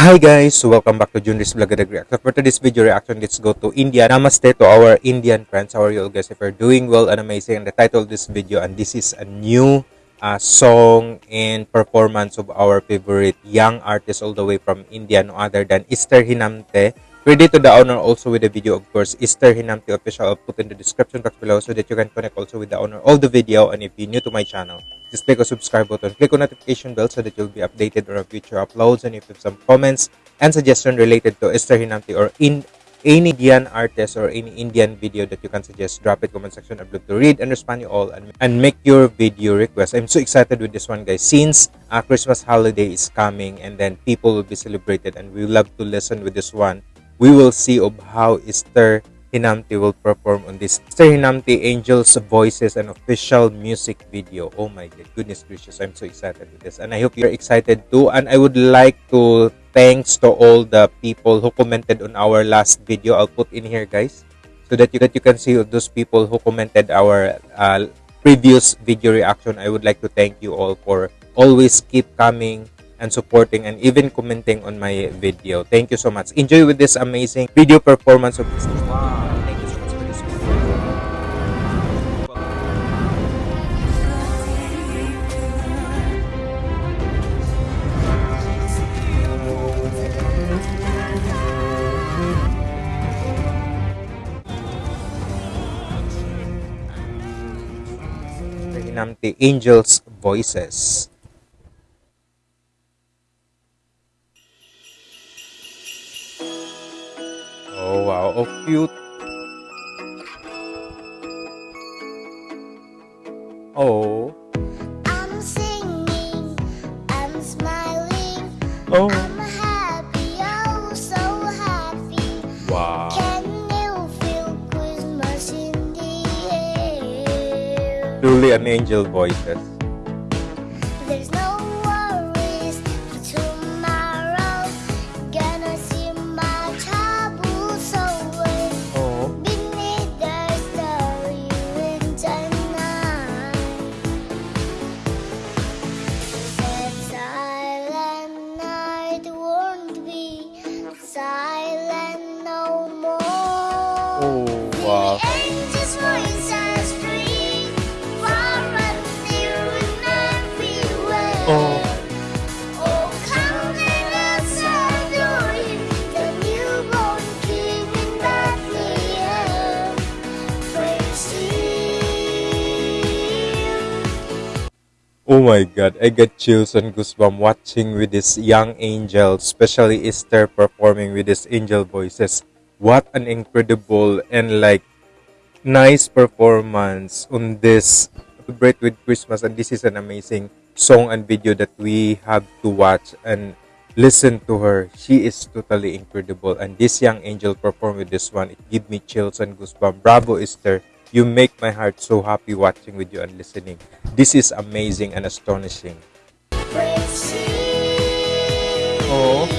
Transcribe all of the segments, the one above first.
Hi guys, welcome back to Junris Vlogadag Reaction. For today's video reaction, let's go to India. Namaste to our Indian friends. How are you all guys? If you're doing well and amazing, and the title of this video, and this is a new uh, song and performance of our favorite young artist all the way from India, no other than Esther Hnamte. Credit to the owner also with the video, of course, Esther Hnamte official. I'll put in the description box below so that you can connect also with the owner of the video. And if you're new to my channel, just click on subscribe button, click on notification bell so that you'll be updated on future uploads. And if you have some comments and suggestion related to Esther Hnamte or in any Indian artist or any Indian video that you can suggest, drop it comment section. I'd love to read and respond you all and, and make your video request. I'm so excited with this one, guys. Since uh, Christmas holiday is coming and then people will be celebrated and we love to listen with this one we will see of how Esther Hnamte will perform on this Esther Hnamte Angels Voices and official music video. Oh my god, goodness gracious, I'm so excited with this. And I hope you're excited too. And I would like to thanks to all the people who commented on our last video. I'll put in here guys so that you, that you can see those people who commented our uh, previous video reaction. I would like to thank you all for always keep coming and supporting and even commenting on my video. Thank you so much. Enjoy with this amazing video performance of this. Wow. Angels Voices. Oh wow, oh cute. Oh. I'm singing, I'm smiling. Oh. I'm happy, oh so happy. Wow. Can you feel Christmas in the air? Truly an angel voices. Oh my god, I got chills and goosebumps watching with this young angel, especially Esther performing with this angel voices. What an incredible and like nice performance on this Celebrate with Christmas and this is an amazing song and video that we have to watch and listen to her. She is totally incredible and this young angel perform with this one. It give me chills and goosebumps. Bravo Esther. You make my heart so happy watching with you and listening. This is amazing and astonishing. Oh.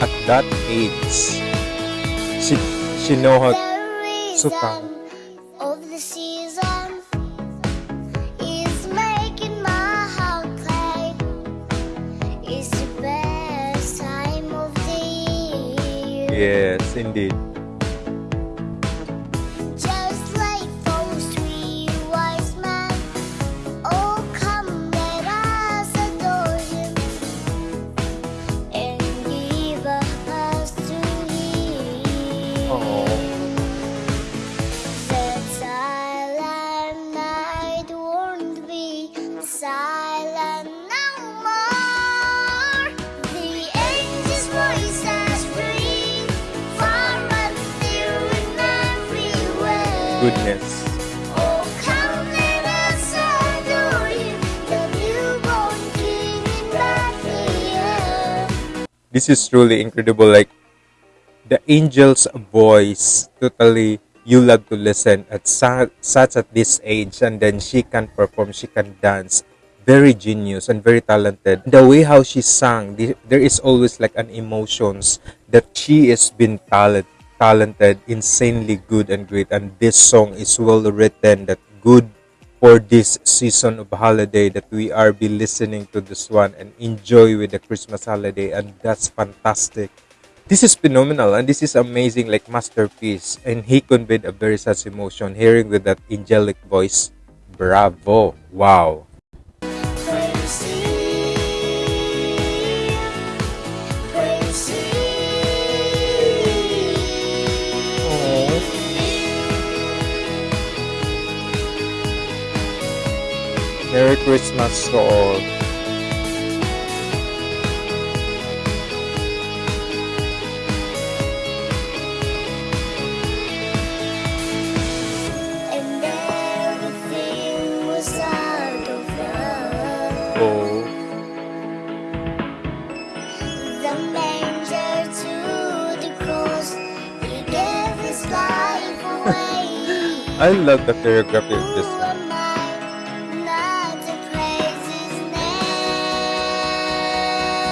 At that age, she she know how The so Yes, indeed. Bethlehem. This is truly incredible. Like the angel's voice, totally you love to listen at such at this age, and then she can perform, she can dance. Very genius and very talented. The way how she sang, the- there is always like an emotions that she has been talent, talented, insanely good and great. And this song is well written, that good for this season of holiday that we are be listening to this one and enjoy with the Christmas holiday and that's fantastic. This is phenomenal and this is amazing like masterpiece and he conveyed a very such emotion hearing with that angelic voice. Bravo. Wow. Merry Christmas to all. And everything was out of love. Oh. The manger to the cross, He gave His life away. I love the choreography of this one.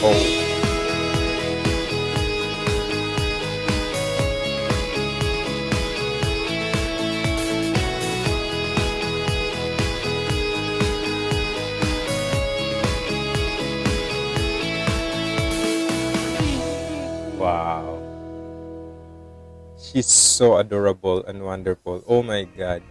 Oh. Wow. She's so adorable and wonderful. Oh my god.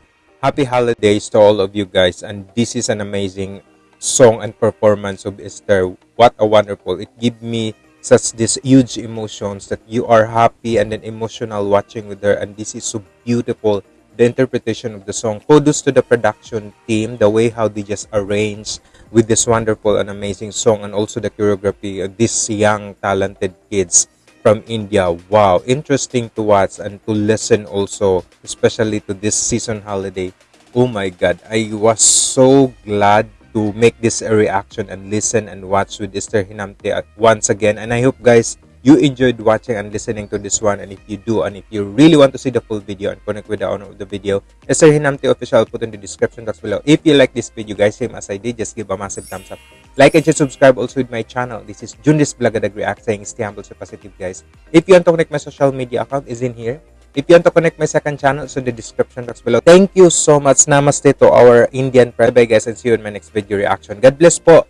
Happy holidays to all of you guys and this is an amazing song and performance of Esther. What a wonderful. It give me such this huge emotions that you are happy and then emotional watching with her and this is so beautiful the interpretation of the song kudos to the production team the way how they just arranged with this wonderful and amazing song and also the choreography of these young talented kids from India. Wow, interesting to watch and to listen also, especially to this season holiday. Oh my god, I was so glad to make this a reaction and listen and watch with Esther Hnamte once again. And I hope guys you enjoyed watching and listening to this one. And if you do, and if you really want to see the full video and connect with the owner of the video, Esther Hnamte official, I'll put in the description box below. If you like this video, guys, same as I did, just give a massive thumbs up. Like and share, subscribe also with my channel. This is Jundis Blagadag React saying stay humble, stay positive, guys. If you want to connect my social media account, is in here. If you want to connect my second channel, it's in the description box below. Thank you so much. Namaste to our Indian friend. Bye guys and see you in my next video reaction. God bless po.